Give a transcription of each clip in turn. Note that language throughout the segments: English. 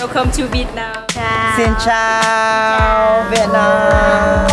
Welcome to Vietnam. Xin chào Việt Nam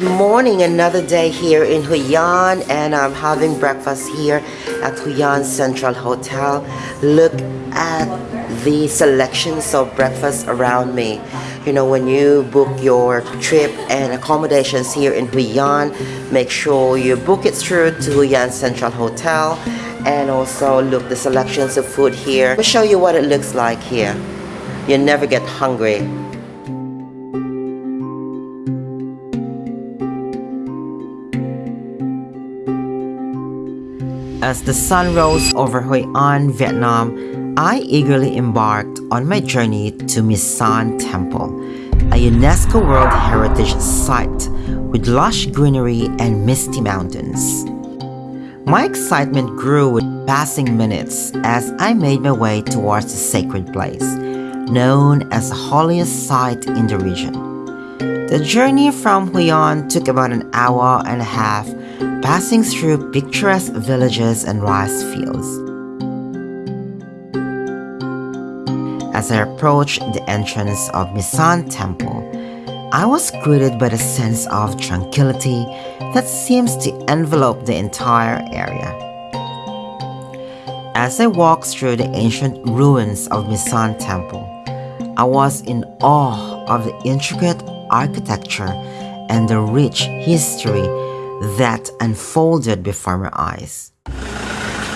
morning. Another day here in Hoi An and I'm having breakfast here at Hoi An Central Hotel. Look at the selections of breakfast around me. You know when you book your trip and accommodations here in Hoi An make sure you book it through to Hoi An Central Hotel and also look the selections of food here. I'll show you what it looks like here. You never get hungry As the sun rose over Hoi An, Vietnam, I eagerly embarked on my journey to San Temple, a UNESCO World Heritage Site with lush greenery and misty mountains. My excitement grew with passing minutes as I made my way towards the sacred place, known as the holiest site in the region. The journey from Hoi An took about an hour and a half passing through picturesque villages and rice fields. As I approached the entrance of My Son Temple, I was greeted by the sense of tranquility that seems to envelop the entire area. As I walked through the ancient ruins of My Son Temple, I was in awe of the intricate architecture and the rich history that unfolded before my eyes.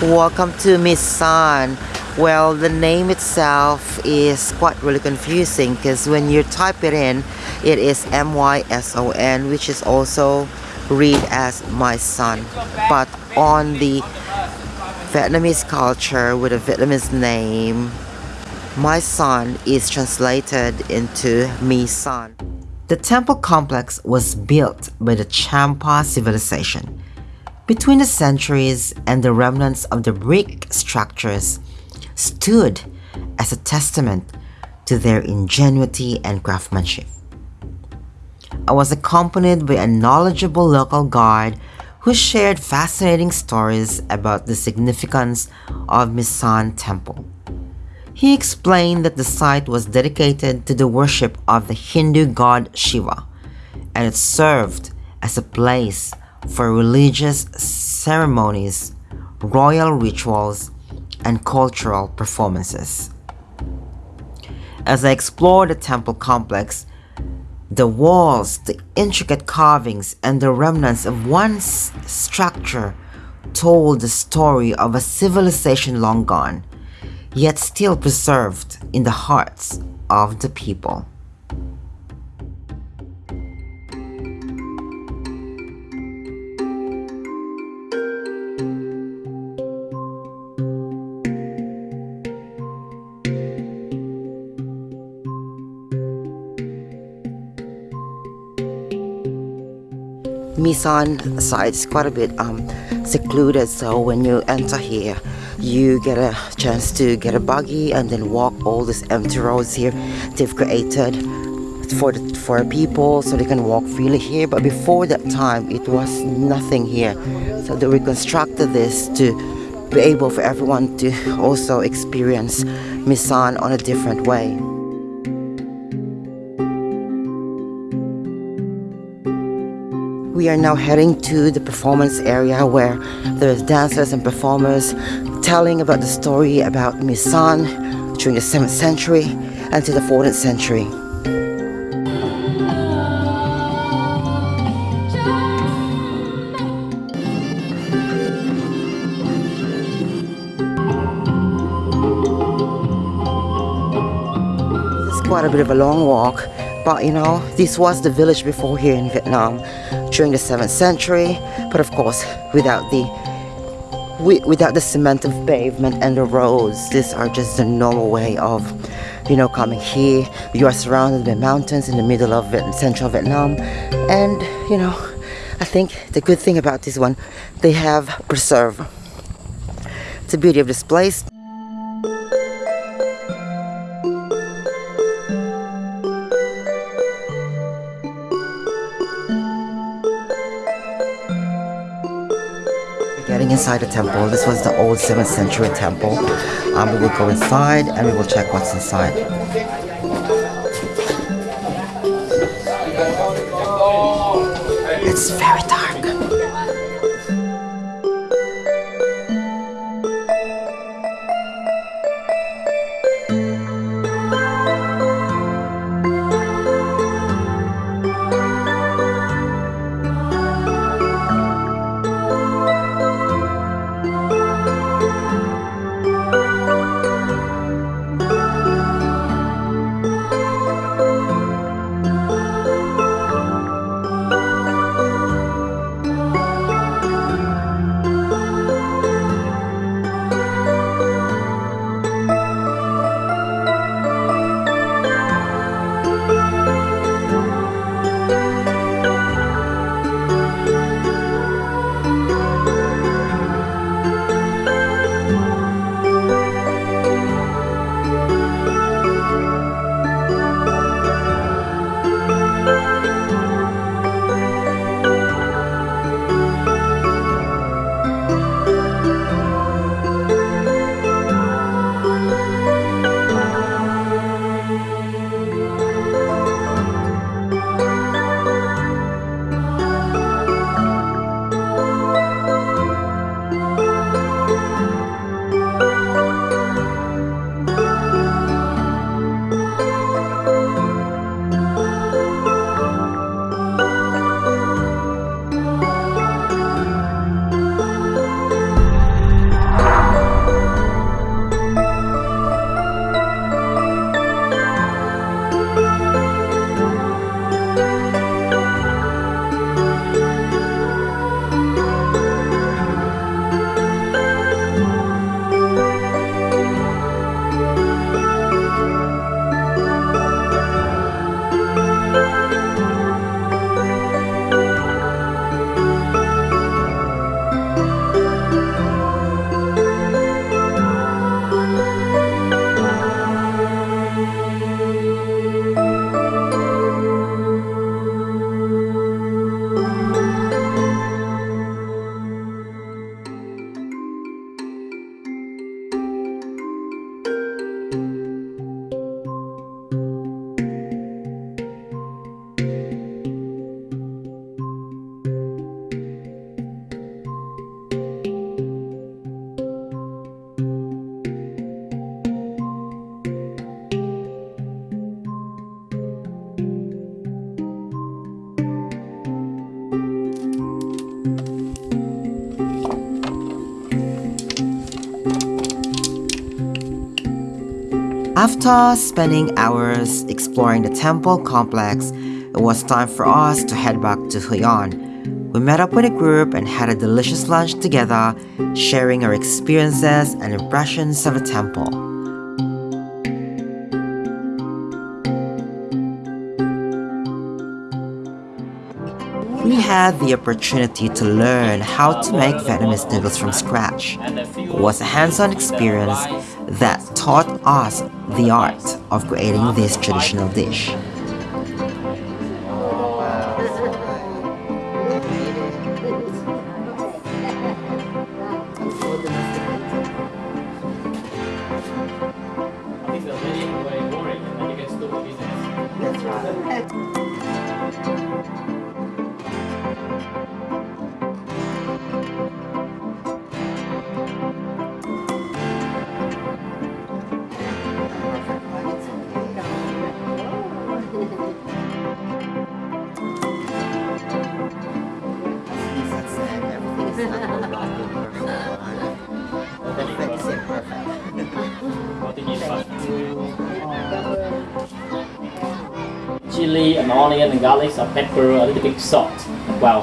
Welcome to My San. Well, the name itself is quite really confusing because when you type it in, it is M-Y-S-O-N, which is also read as my son. But on the Vietnamese culture with a Vietnamese name, my son is translated into me son. The temple complex was built by the Champa civilization. Between the centuries and the remnants of the brick structures stood as a testament to their ingenuity and craftsmanship. I was accompanied by a knowledgeable local guide who shared fascinating stories about the significance of My Son Temple. He explained that the site was dedicated to the worship of the Hindu god Shiva, and it served as a place for religious ceremonies, royal rituals, and cultural performances. As I explored the temple complex, the walls, the intricate carvings, and the remnants of one structure told the story of a civilization long gone yet still preserved in the hearts of the people. My Son side is quite a bit um, secluded so when you enter here you get a chance to get a buggy and then walk all these empty roads here. They've created for the, for people so they can walk freely here. But before that time it was nothing here. So they reconstructed this to be able for everyone to also experience My Son on a different way. We are now heading to the performance area where there's dancers and performers telling about the story about My Son during the 7th century and to the 14th century. Quite a bit of a long walk but you know this was the village before here in Vietnam during the 7th century but of course without the without the cement of pavement and the roads these are just the normal way of you know, coming here, you are surrounded by mountains in the middle of central Vietnam. And, you know, I think the good thing about this one, they have preserved the beauty of this place. Inside the temple, this was the old 7th century temple. Um, we will go inside and we will check what's inside. It's very After spending hours exploring the temple complex, it was time for us to head back to Hoi An. We met up with a group and had a delicious lunch together, sharing our experiences and impressions of the temple. We had the opportunity to learn how to make Vietnamese noodles from scratch. It was a hands-on experience that taught us the art of creating this traditional dish. Chili and onion and garlic, a pepper, a little bit salt well.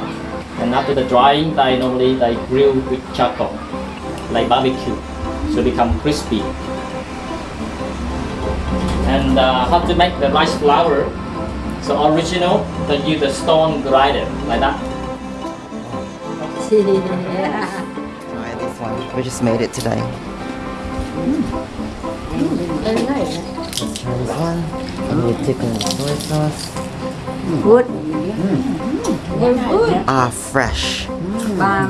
And after the drying, they normally they grill with charcoal, like barbecue, so become crispy. and uh, how to make the rice flour. So original, they use the stone grinder like that. Try this one. We just made it today. Very nice. Let's try this one. And we thicken the soy sauce. Good. Ah, fresh. Và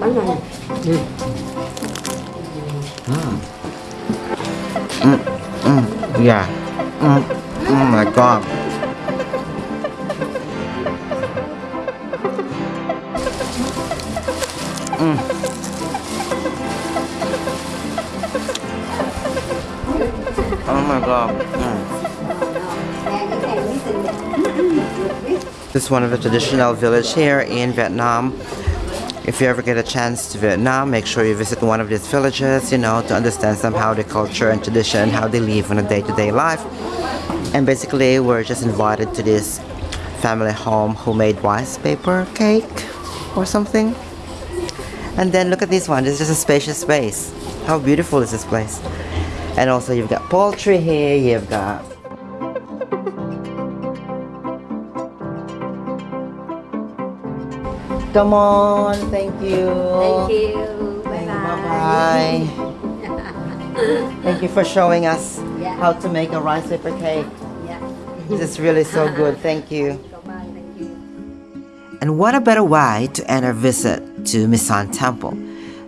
bánh này Yeah. Mm. Oh my god. Mm. Oh my god. Mm. This is one of the traditional village here in Vietnam. If you ever get a chance to Vietnam, make sure you visit one of these villages, you know, to understand somehow the culture and tradition, how they live on a day-to-day life. And basically, we're just invited to this family home who made rice paper cake or something. And then look at this one, this is just a spacious space. How beautiful is this place? And also you've got poultry here, you've got Come on, thank you. Thank you. Bye bye. Bye-bye. Thank you for showing us Yeah. how to make a rice paper cake. Yeah. This is really so good. Thank you. Thank you. And what a better way to end our visit to My Son Temple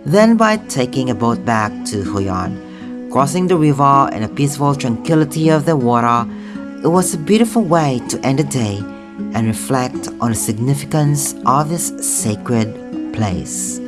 than by taking a boat back to Hoi An. Crossing the river in the peaceful tranquility of the water, it was a beautiful way to end the day and reflect on the significance of this sacred place.